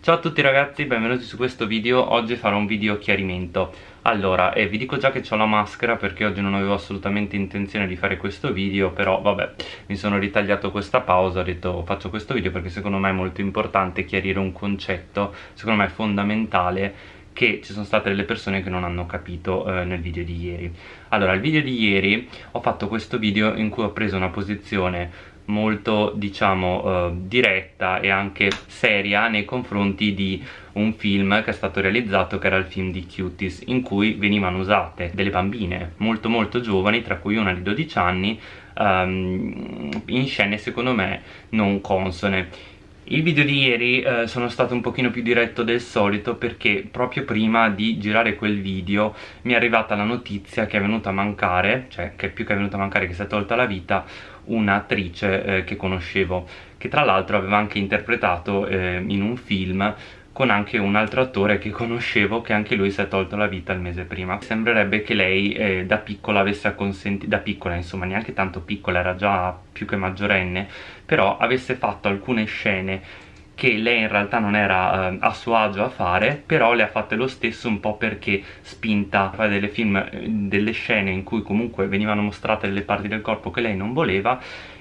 Ciao a tutti ragazzi, benvenuti su questo video, oggi farò un video chiarimento. Allora, eh, vi dico già che ho la maschera perché oggi non avevo assolutamente intenzione di fare questo video Però vabbè, mi sono ritagliato questa pausa, ho detto faccio questo video perché secondo me è molto importante chiarire un concetto Secondo me è fondamentale che ci sono state delle persone che non hanno capito eh, nel video di ieri. Allora, il video di ieri ho fatto questo video in cui ho preso una posizione molto diciamo eh, diretta e anche seria nei confronti di un film che è stato realizzato che era il film di Cuties in cui venivano usate delle bambine molto molto giovani tra cui una di 12 anni um, in scene secondo me non consone il video di ieri eh, sono stato un pochino più diretto del solito perché proprio prima di girare quel video mi è arrivata la notizia che è venuta a mancare, cioè che più che è venuta a mancare che si è tolta la vita, un'attrice eh, che conoscevo, che tra l'altro aveva anche interpretato eh, in un film con anche un altro attore che conoscevo che anche lui si è tolto la vita il mese prima. Sembrerebbe che lei eh, da piccola avesse acconsentito da piccola insomma neanche tanto piccola era già più che maggiorenne però avesse fatto alcune scene che lei in realtà non era eh, a suo agio a fare però le ha fatte lo stesso un po' perché spinta a fare delle film, eh, delle scene in cui comunque venivano mostrate delle parti del corpo che lei non voleva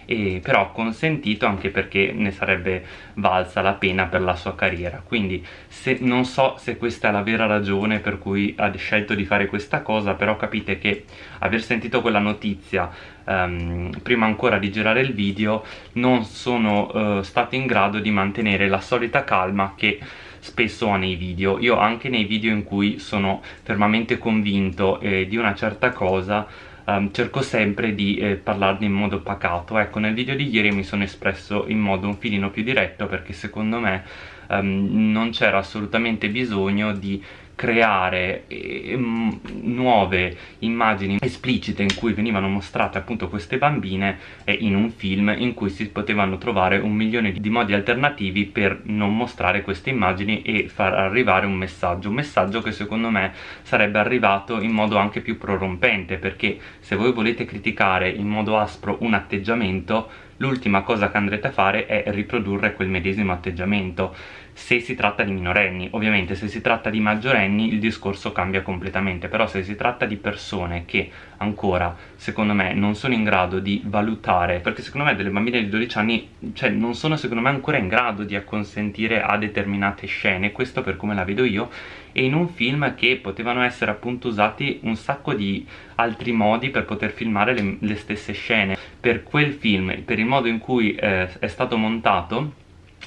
e però consentito anche perché ne sarebbe valsa la pena per la sua carriera. Quindi se, non so se questa è la vera ragione per cui ha scelto di fare questa cosa però capite che aver sentito quella notizia um, prima ancora di girare il video non sono uh, stato in grado di mantenere la solita calma che spesso ho nei video. Io anche nei video in cui sono fermamente convinto eh, di una certa cosa um, cerco sempre di eh, parlarne in modo pacato. Ecco nel video di ieri mi sono espresso in modo un filino più diretto perché secondo me um, non c'era assolutamente bisogno di creare eh, nuove immagini esplicite in cui venivano mostrate appunto queste bambine eh, in un film in cui si potevano trovare un milione di modi alternativi per non mostrare queste immagini e far arrivare un messaggio. Un messaggio che secondo me sarebbe arrivato in modo anche più prorompente perché se voi volete criticare in modo aspro un atteggiamento l'ultima cosa che andrete a fare è riprodurre quel medesimo atteggiamento se si tratta di minorenni. Ovviamente se si tratta di maggiorenni il discorso cambia completamente però se si tratta di persone che ancora secondo me non sono in grado di valutare perché secondo me delle bambine di 12 anni cioè non sono secondo me ancora in grado di acconsentire a determinate scene. Questo per come la vedo io. E in un film che potevano essere appunto usati un sacco di altri modi per poter filmare le, le stesse scene. Per quel film, per il modo in cui eh, è stato montato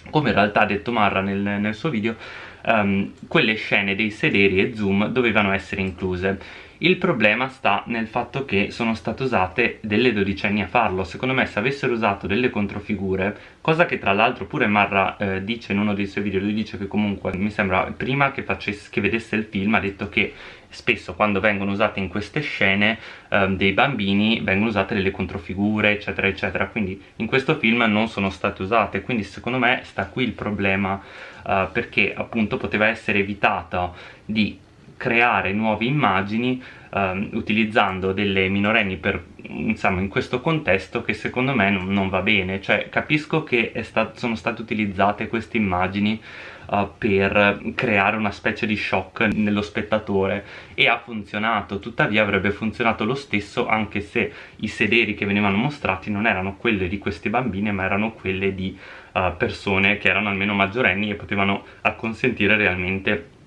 come in realtà ha detto Marra nel, nel suo video um, quelle scene dei sederi e zoom dovevano essere incluse. Il problema sta nel fatto che sono state usate delle dodicenni a farlo. Secondo me se avessero usato delle controfigure cosa che tra l'altro pure Marra eh, dice in uno dei suoi video lui dice che comunque mi sembra prima che, facesse, che vedesse il film ha detto che spesso quando vengono usate in queste scene eh, dei bambini vengono usate delle controfigure eccetera eccetera. Quindi in questo film non sono state usate. Quindi secondo me sta qui il problema eh, perché appunto poteva essere evitato di creare nuove immagini um, utilizzando delle minorenni per, insomma, in questo contesto che secondo me non, non va bene. Cioè capisco che sta sono state utilizzate queste immagini uh, per creare una specie di shock nello spettatore e ha funzionato. Tuttavia avrebbe funzionato lo stesso anche se i sederi che venivano mostrati non erano quelle di queste bambine ma erano quelle di uh, persone che erano almeno maggiorenni e potevano acconsentire realmente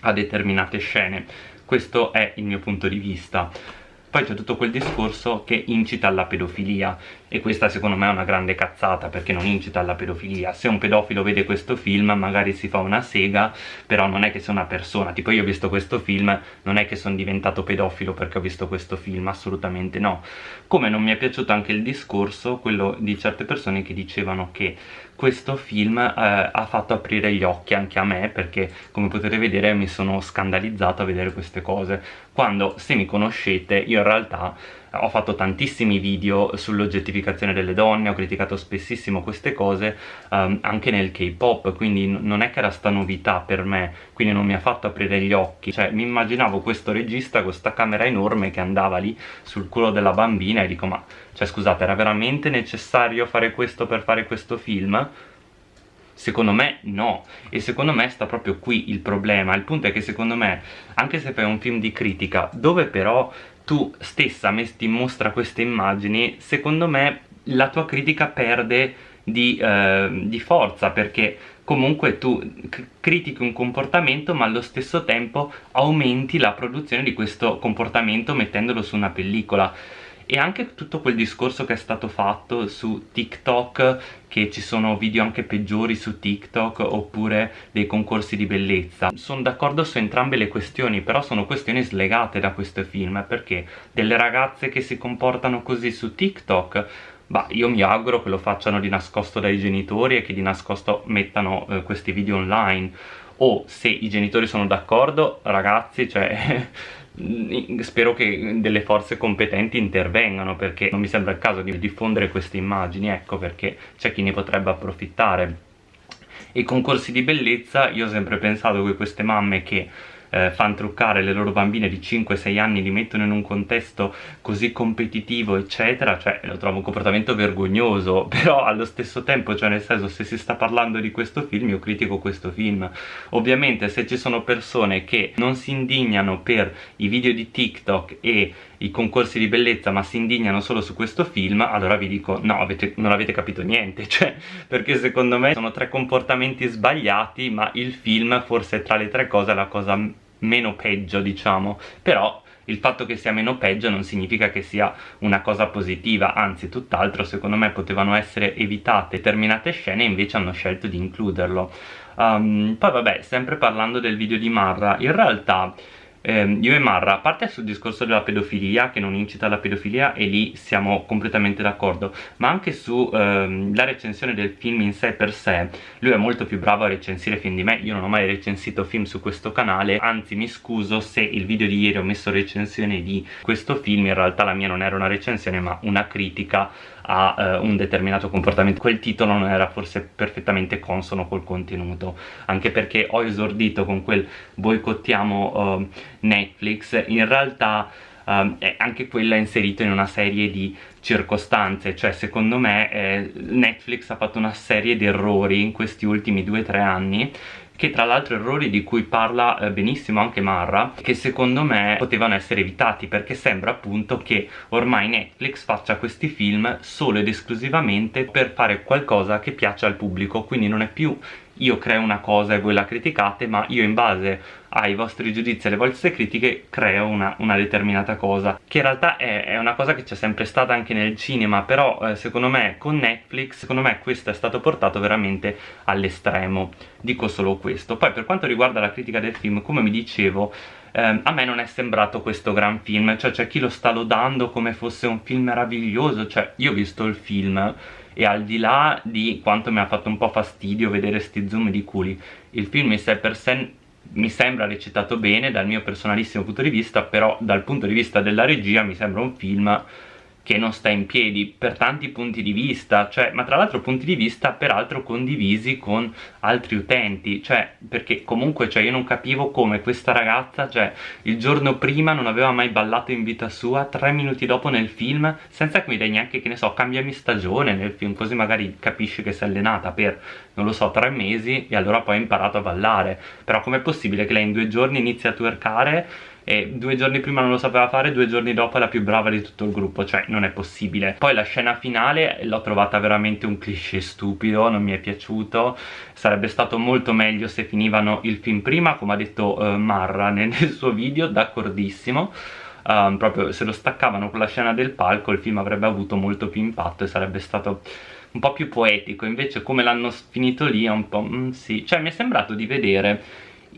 a determinate scene. Questo è il mio punto di vista. Poi c'è tutto quel discorso che incita alla pedofilia e questa secondo me è una grande cazzata perché non incita alla pedofilia. Se un pedofilo vede questo film magari si fa una sega però non è che sia una persona. Tipo io ho visto questo film non è che sono diventato pedofilo perché ho visto questo film assolutamente no. Come non mi è piaciuto anche il discorso quello di certe persone che dicevano che questo film eh, ha fatto aprire gli occhi anche a me perché come potete vedere mi sono scandalizzato a vedere queste cose. Quando se mi conoscete io in realtà ho fatto tantissimi video sull'oggettificazione delle donne, ho criticato spessissimo queste cose um, anche nel K-pop, quindi non è che era sta novità per me, quindi non mi ha fatto aprire gli occhi, cioè mi immaginavo questo regista con questa camera enorme che andava lì sul culo della bambina e dico ma, cioè scusate, era veramente necessario fare questo per fare questo film? Secondo me no, e secondo me sta proprio qui il problema. Il punto è che secondo me, anche se fai un film di critica, dove però tu stessa metti in mostra queste immagini, secondo me la tua critica perde di, eh, di forza, perché comunque tu critichi un comportamento ma allo stesso tempo aumenti la produzione di questo comportamento mettendolo su una pellicola e anche tutto quel discorso che è stato fatto su TikTok che ci sono video anche peggiori su TikTok oppure dei concorsi di bellezza. Sono d'accordo su entrambe le questioni però sono questioni slegate da questo film perché delle ragazze che si comportano così su TikTok Bah, io mi auguro che lo facciano di nascosto dai genitori e che di nascosto mettano eh, questi video online. O se i genitori sono d'accordo, ragazzi, cioè spero che delle forze competenti intervengano perché non mi sembra il caso di diffondere queste immagini ecco perché c'è chi ne potrebbe approfittare. E i concorsi di bellezza io ho sempre pensato che queste mamme che eh, fanno truccare le loro bambine di 5-6 anni, li mettono in un contesto così competitivo eccetera, cioè lo trovo un comportamento vergognoso, però allo stesso tempo, cioè nel senso se si sta parlando di questo film io critico questo film, ovviamente se ci sono persone che non si indignano per i video di TikTok e i concorsi di bellezza ma si indignano solo su questo film allora vi dico no avete, non avete capito niente cioè perché secondo me sono tre comportamenti sbagliati ma il film forse tra le tre cose è la cosa meno peggio diciamo però il fatto che sia meno peggio non significa che sia una cosa positiva, anzi tutt'altro secondo me potevano essere evitate determinate scene e invece hanno scelto di includerlo. Um, poi vabbè, sempre parlando del video di Marra, in realtà eh, io e Marra, a parte sul discorso della pedofilia, che non incita alla pedofilia, e lì siamo completamente d'accordo, ma anche sulla ehm, recensione del film in sé per sé, lui è molto più bravo a recensire film di me, io non ho mai recensito film su questo canale, anzi mi scuso se il video di ieri ho messo recensione di questo film, in realtà la mia non era una recensione ma una critica a eh, un determinato comportamento. Quel titolo non era forse perfettamente consono col contenuto anche perché ho esordito con quel boicottiamo uh, Netflix in realtà uh, anche quella è inserita in una serie di circostanze cioè secondo me eh, Netflix ha fatto una serie di errori in questi ultimi 2-3 anni che tra l'altro errori di cui parla eh, benissimo anche Marra che secondo me potevano essere evitati perché sembra appunto che ormai Netflix faccia questi film solo ed esclusivamente per fare qualcosa che piace al pubblico quindi non è più io creo una cosa e voi la criticate ma io in base ai vostri giudizi e alle vostre critiche creo una, una determinata cosa che in realtà è, è, una cosa che c'è sempre stata anche nel cinema però eh, secondo me con Netflix secondo me questo è stato portato veramente all'estremo. Dico solo questo. Poi per quanto riguarda la critica del film come mi dicevo eh, a me non è sembrato questo gran film cioè c'è chi lo sta lodando come fosse un film meraviglioso cioè io ho visto il film e al di là di quanto mi ha fatto un po' fastidio vedere sti zoom di culi il film in sé per sé mi sembra recitato bene dal mio personalissimo punto di vista però dal punto di vista della regia mi sembra un film che non sta in piedi per tanti punti di vista, cioè, ma tra l'altro punti di vista peraltro condivisi con altri utenti, cioè, perché comunque cioè, io non capivo come questa ragazza, cioè, il giorno prima non aveva mai ballato in vita sua, tre minuti dopo nel film, senza che mi dai neanche, che ne so, cambiami stagione nel film, così magari capisci che si è allenata per, non lo so, tre mesi e allora poi ha imparato a ballare, però com'è possibile che lei in due giorni inizi a twerkare e due giorni prima non lo sapeva fare, due giorni dopo è la più brava di tutto il gruppo, cioè non è possibile. Poi la scena finale l'ho trovata veramente un cliché stupido, non mi è piaciuto, sarebbe stato molto meglio se finivano il film prima, come ha detto uh, Marra nel, nel suo video, d'accordissimo. Um, proprio se lo staccavano con la scena del palco il film avrebbe avuto molto più impatto e sarebbe stato un po' più poetico invece come l'hanno finito lì è un po' mm, sì cioè mi è sembrato di vedere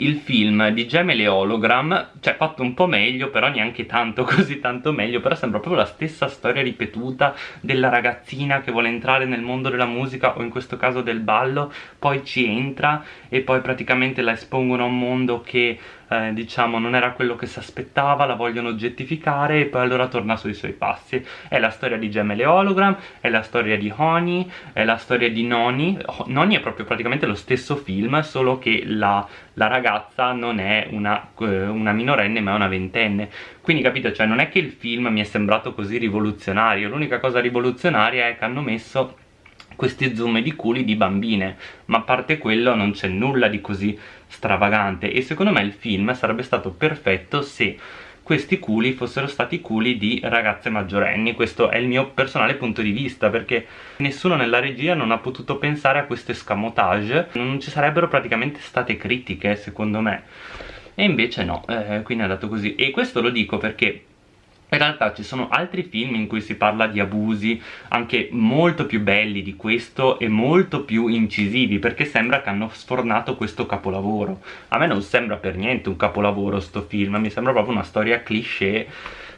il film di Gemele Hologram, cioè fatto un po' meglio, però neanche tanto, così tanto meglio, però sembra proprio la stessa storia ripetuta della ragazzina che vuole entrare nel mondo della musica o in questo caso del ballo, poi ci entra e poi praticamente la espongono a un mondo che eh, diciamo non era quello che si aspettava, la vogliono oggettificare e poi allora torna sui suoi passi. È la storia di Gemele Hologram, è la storia di Honey, è la storia di Noni. Noni è proprio praticamente lo stesso film, solo che la, la ragazza non è una, eh, una minorenne ma è una ventenne. Quindi capito, cioè non è che il film mi è sembrato così rivoluzionario, l'unica cosa rivoluzionaria è che hanno messo questi zoom di culi di bambine ma a parte quello non c'è nulla di così stravagante. E secondo me il film sarebbe stato perfetto se questi culi fossero stati culi di ragazze maggiorenni. Questo è il mio personale punto di vista perché nessuno nella regia non ha potuto pensare a questo escamotage. Non ci sarebbero praticamente state critiche secondo me. E invece no, eh, quindi è andato così. E questo lo dico perché in realtà ci sono altri film in cui si parla di abusi anche molto più belli di questo e molto più incisivi perché sembra che hanno sfornato questo capolavoro. A me non sembra per niente un capolavoro sto film mi sembra proprio una storia cliché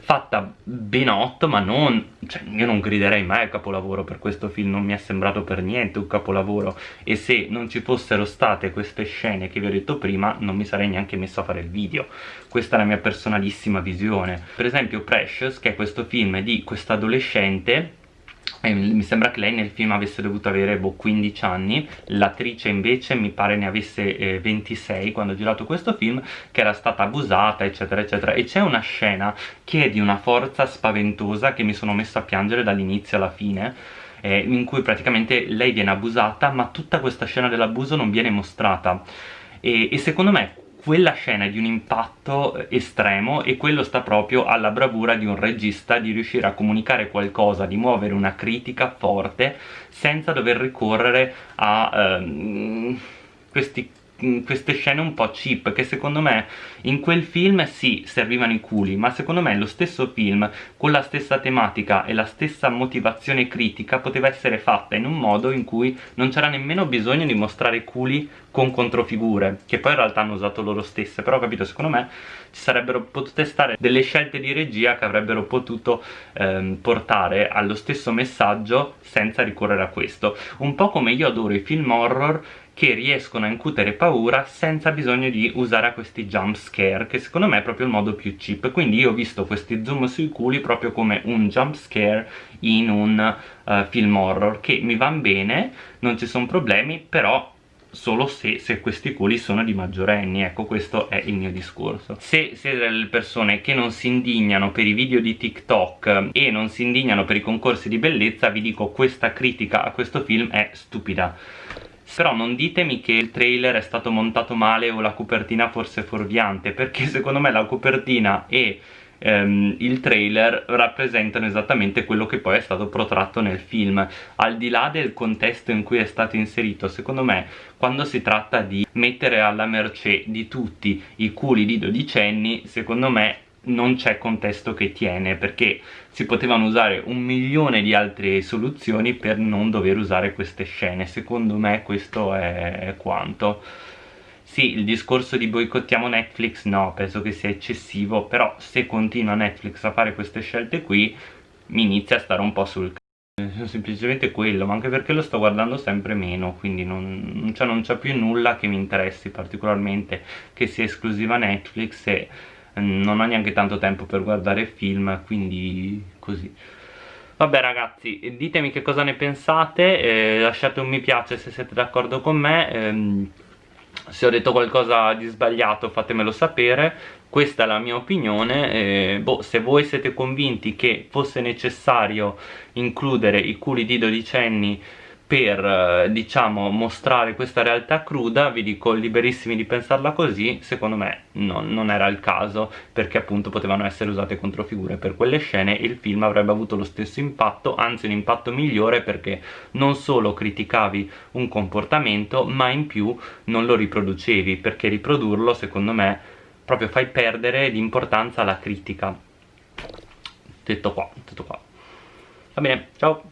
fatta benotto ma non cioè io non griderei mai al capolavoro per questo film non mi è sembrato per niente un capolavoro. E se non ci fossero state queste scene che vi ho detto prima non mi sarei neanche messo a fare il video. Questa è la mia personalissima visione. Per esempio Precious che è questo film di questa mi sembra che lei nel film avesse dovuto avere boh, 15 anni. L'attrice invece mi pare ne avesse eh, 26 quando ho girato questo film che era stata abusata eccetera eccetera. E c'è una scena che è di una forza spaventosa che mi sono messo a piangere dall'inizio alla fine eh, in cui praticamente lei viene abusata ma tutta questa scena dell'abuso non viene mostrata. E, e secondo me quella scena è di un impatto eh, estremo e quello sta proprio alla bravura di un regista di riuscire a comunicare qualcosa, di muovere una critica forte senza dover ricorrere a um, questi queste scene un po' cheap che secondo me in quel film sì servivano i culi ma secondo me lo stesso film con la stessa tematica e la stessa motivazione critica poteva essere fatta in un modo in cui non c'era nemmeno bisogno di mostrare culi con controfigure che poi in realtà hanno usato loro stesse però capito secondo me ci sarebbero potute stare delle scelte di regia che avrebbero potuto ehm, portare allo stesso messaggio senza ricorrere a questo. Un po' come io adoro i film horror che riescono a incutere paura senza bisogno di usare questi jump scare che secondo me è proprio il modo più cheap. Quindi io ho visto questi zoom sui culi proprio come un jump scare in un uh, film horror che mi vanno bene, non ci sono problemi però solo se, se, questi culi sono di maggiorenni, ecco questo è il mio discorso. Se siete delle persone che non si indignano per i video di TikTok e non si indignano per i concorsi di bellezza, vi dico questa critica a questo film è stupida però non ditemi che il trailer è stato montato male o la copertina forse fuorviante perché secondo me la copertina e ehm, il trailer rappresentano esattamente quello che poi è stato protratto nel film. Al di là del contesto in cui è stato inserito secondo me quando si tratta di mettere alla mercé di tutti i culi di dodicenni secondo me non c'è contesto che tiene perché si potevano usare un milione di altre soluzioni per non dover usare queste scene. Secondo me questo è quanto sì, il discorso di boicottiamo Netflix no, penso che sia eccessivo però se continua Netflix a fare queste scelte qui mi inizia a stare un po' sul c***o. Semplicemente quello, ma anche perché lo sto guardando sempre meno, quindi non c'è più nulla che mi interessi particolarmente che sia esclusiva Netflix e non ho neanche tanto tempo per guardare film quindi così. Vabbè ragazzi, ditemi che cosa ne pensate, eh, lasciate un mi piace se siete d'accordo con me, ehm, se ho detto qualcosa di sbagliato fatemelo sapere, questa è la mia opinione, eh, boh, se voi siete convinti che fosse necessario includere i culi di dodicenni per eh, diciamo mostrare questa realtà cruda vi dico liberissimi di pensarla così secondo me no, non era il caso perché appunto potevano essere usate controfigure per quelle scene il film avrebbe avuto lo stesso impatto anzi un impatto migliore perché non solo criticavi un comportamento ma in più non lo riproducevi perché riprodurlo secondo me proprio fai perdere di importanza alla critica. Detto qua, detto qua. Va bene, ciao